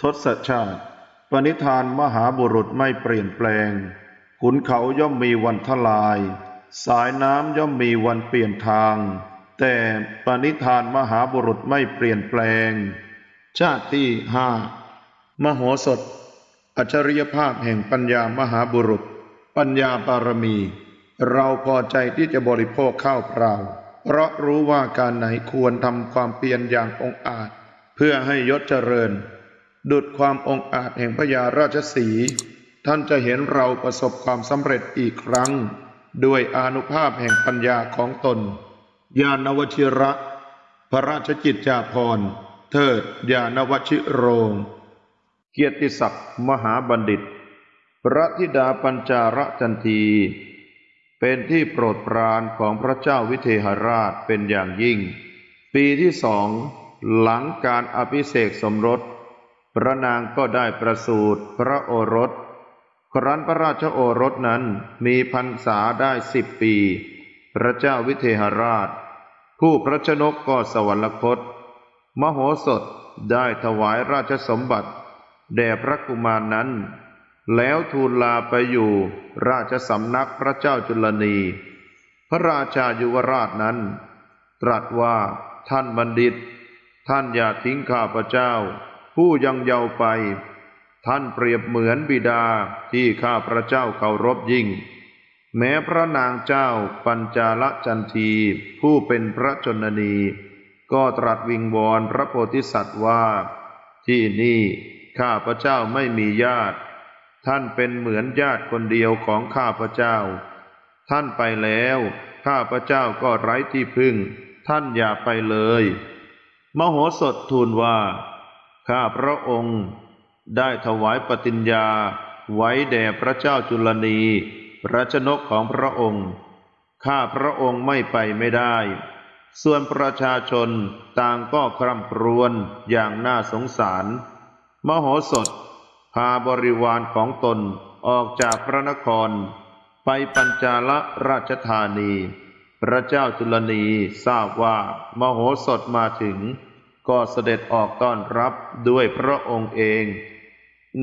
ทศชาติ ปณิธานมหาบุรุษไม่เปลี่ยนแปลง ขุนเขาย่อมมีวันทลาย สายน้ำย่อมมีวันเปลี่ยนทาง แต่ปณิธานมหาบุรุษไม่เปลี่ยนแปลง ชาติที่ห้ามโหสถ อัจฉริยภาพแห่งปัญญามหาบุรุษ ปัญญาบารมี เราพอใจที่จะบริโภคข้าวเปล่า เพราะรู้ว่าการไหนควรทำความเพียรอย่างองอาจ เพื่อให้ยศเจริญ ดุดความองอาจแห่งพญาราชสี ท่านจะเห็นเราประสบความสำเร็จอีกครั้ง ด้วยอนุภาพแห่งปัญญาของตน ญาณวชิระ พระราชกิจจาภรณ์ เทิดญาณวชิโรง เกียรติศักดิ์มหาบัณฑิต พระธิดาปัญจาระจันที เป็นที่โปรดปรานของพระเจ้าวิเทหราชเป็นอย่างยิ่ง ปีที่สองหลังการอภิเษกสมรส พระนางก็ได้ประสูติพระโอรส ครั้นพระราชโอรสนั้นมีพรรษาได้สิบปี พระเจ้าวิเทหราช ผู้พระชนกก็สวรรคต มโหสถได้ถวายราชสมบัติ แด่พระกุมารนั้น แล้วทูลลาไปอยู่ราชสำนักพระเจ้าจุลนี พระราชายุวราชนั้น ตรัสว่าท่านบัณฑิต ท่านอย่าทิ้งข้าพเจ้า ผู้ยังเยาว์ไป ท่านเปรียบเหมือนบิดาที่ข้าพระเจ้าเคารพยิ่ง แม้พระนางเจ้าปัญจาลจันทีผู้เป็นพระชนนี ก็ตรัสวิงวอนพระโพธิสัตว์ว่า ที่นี่ข้าพระเจ้าไม่มีญาติ ท่านเป็นเหมือนญาติคนเดียวของข้าพระเจ้า ท่านไปแล้ว ข้าพระเจ้าก็ไร้ที่พึ่ง ท่านอย่าไปเลย มโหสถทูลว่า ข้าพระองค์ได้ถวายปฏิญญาไว้แด่พระเจ้าจุลนีพระชนกของพระองค์ ข้าพระองค์ไม่ไปไม่ได้ ส่วนประชาชนต่างก็คร่ำครวญอย่างน่าสงสาร มโหสถ พาบริวารของตนออกจากพระนคร ไปปัญจาลราชธานี พระเจ้าจุลนีทราบว่ามโหสถมาถึง ก็เสด็จออกต้อนรับด้วยพระองค์เอง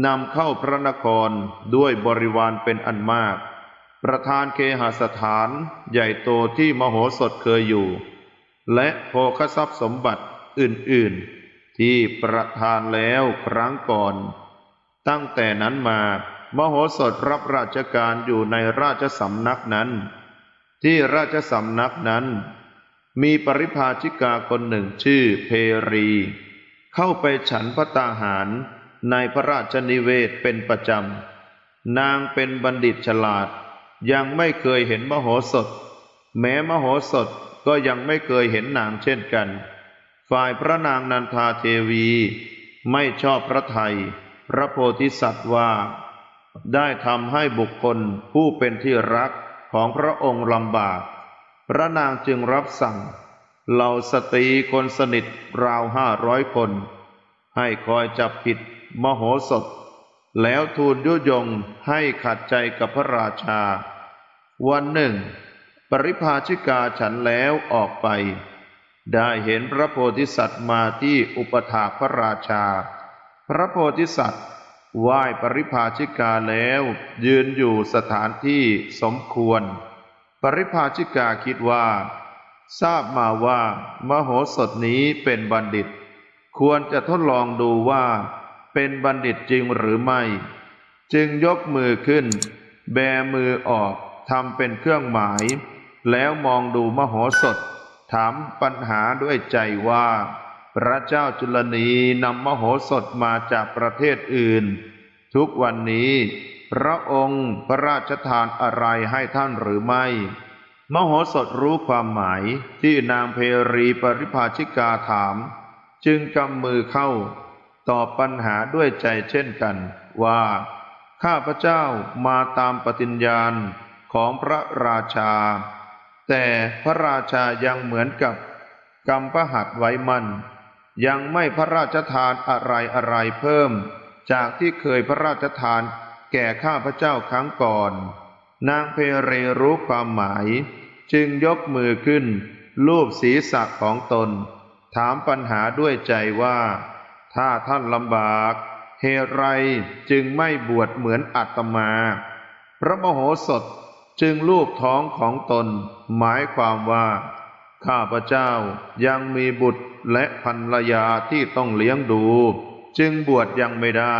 นำเข้าพระนครด้วยบริวารเป็นอันมาก ประธานเคหสถานใหญ่โตที่มโหสถเคยอยู่ และโภคทรัพย์สมบัติอื่นๆ ที่ประทานแล้วครั้งก่อน ตั้งแต่นั้นมามโหสถรับราชการอยู่ในราชสำนักนั้น ที่ราชสำนักนั้น มีปริพาชิกาคนหนึ่งชื่อเพรี เข้าไปฉันพระตาหารในพระราชนิเวศเป็นประจำ นางเป็นบัณฑิตฉลาด ยังไม่เคยเห็นมโหสถ แม้มโหสถก็ยังไม่เคยเห็นนางเช่นกัน ฝ่ายพระนางนันทาเทวี ไม่ชอบพระไทย พระโพธิสัตว์ว่า ได้ทำให้บุคคลผู้เป็นที่รักของพระองค์ลำบาก พระนางจึงรับสั่งเหล่าสตรีคนสนิทราวห้าร้อยคน ให้คอยจับผิดมโหสถ แล้วทูลยุยงให้ขัดใจกับพระราชา วันหนึ่ง ปริพาชิกาฉันแล้วออกไป ได้เห็นพระโพธิสัตว์มาที่อุปถาพระราชา พระโพธิสัตว์ไหว้ปริพาชิกาแล้วยืนอยู่สถานที่สมควร ริพาชิกาคิดว่า ทราบมาว่ามโหสถนี้เป็นบัณฑิต ควรจะทดลองดูว่า เป็นบัณฑิตจริงหรือไม่ จึงยกมือขึ้น แบมือออกทำเป็นเครื่องหมาย แล้วมองดูมโหสถ ถามปัญหาด้วยใจว่า พระเจ้าจุลนีนำมโหสถมาจากประเทศอื่น ทุกวันนี้ พระองค์พระราชทานอะไรให้ท่านหรือไม่ มโหสถรู้ความหมายที่นางเพรีปริภาชิกาถาม จึงกำมือเข้า ตอบปัญหาด้วยใจเช่นกันว่า ข้าพระเจ้ามาตามปฏิญญาณของพระราชา แต่พระราชายังเหมือนกับกำพหัดไว้มัน ยังไม่พระราชทานอะไรอะไรเพิ่ม จากที่เคยพระราชทาน แก่ข้าพเจ้าครั้งก่อน นางเพเรรู้ความหมาย จึงยกมือขึ้นลูบศีรษะของตน ถามปัญหาด้วยใจว่า ถ้าท่านลำบากเหตุไรจึงไม่บวชเหมือนอาตมา พระมโหสถจึงลูบท้องของตน หมายความว่า ข้าพเจ้ายังมีบุตรและภรรยาที่ต้องเลี้ยงดู จึงบวชยังไม่ได้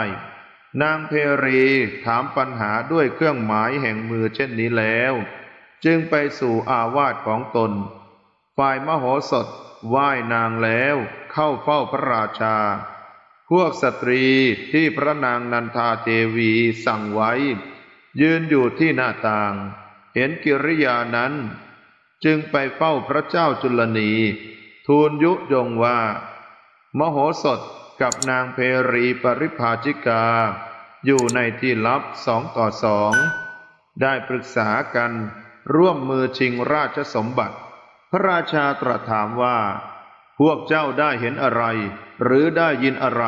นางเพรีถามปัญหาด้วยเครื่องหมายแห่งมือเช่นนี้แล้ว จึงไปสู่อาวาสของตน ฝ่ายมโหสถไหว้นางแล้วเข้าเฝ้าพระราชา พวกสตรีที่พระนางนันทาเทวีสั่งไว้ ยืนอยู่ที่หน้าต่าง เห็นกิริยานั้น จึงไปเฝ้าพระเจ้าจุลนี ทูลยุยงว่า มโหสถ กับนางเพรีปริภาชิกา อยู่ในที่ลับสองต่อสอง ได้ปรึกษากันร่วมมือชิงราชสมบัติ พระราชาตรัสถามว่า พวกเจ้าได้เห็นอะไร หรือได้ยินอะไร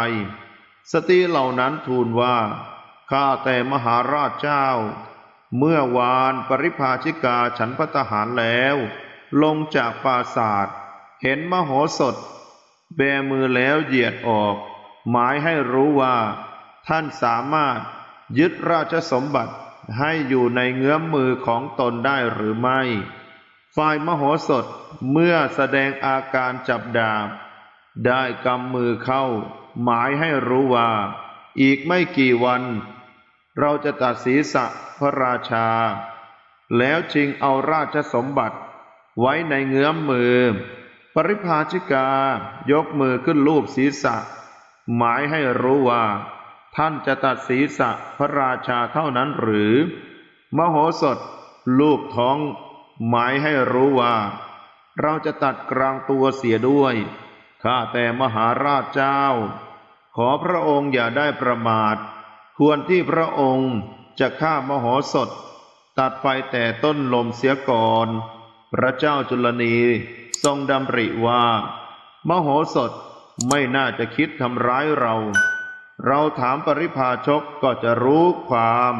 สตรีเหล่านั้นทูลว่า ข้าแต่มหาราชเจ้า เมื่อวานปริภาชิกาฉันพัตหารแล้ว ลงจากปราศาสตร์เห็นมโหสถ แบมือแล้วเหยียดออก หมายให้รู้ว่า ท่านสามารถยึดราชสมบัติให้อยู่ในเงื้อมมือของตนได้หรือไม่ ฝ่ายมโหสถเมื่อแสดงอาการจับดาบ ได้กำมือเข้า หมายให้รู้ว่า อีกไม่กี่วัน เราจะตัดศีรษะพระราชา แล้วชิงเอาราชสมบัติไว้ในเงื้อมมือ ปริภาชิกายกมือขึ้นลูบศีรษะ หมายให้รู้ว่า ท่านจะตัดศีรษะพระราชาเท่านั้นหรือ มโหสถ ลูบท้อง หมายให้รู้ว่า เราจะตัดกลางตัวเสียด้วย ข้าแต่มหาราชเจ้า ขอพระองค์อย่าได้ประมาท ควรที่พระองค์จะฆ่ามโหสถ ตัดไปแต่ต้นลมเสียก่อน พระเจ้าจุลนีทรงดำริว่า มโหสถไม่น่าจะคิดทำร้ายเรา เราถามปริพาชกก็จะรู้ความ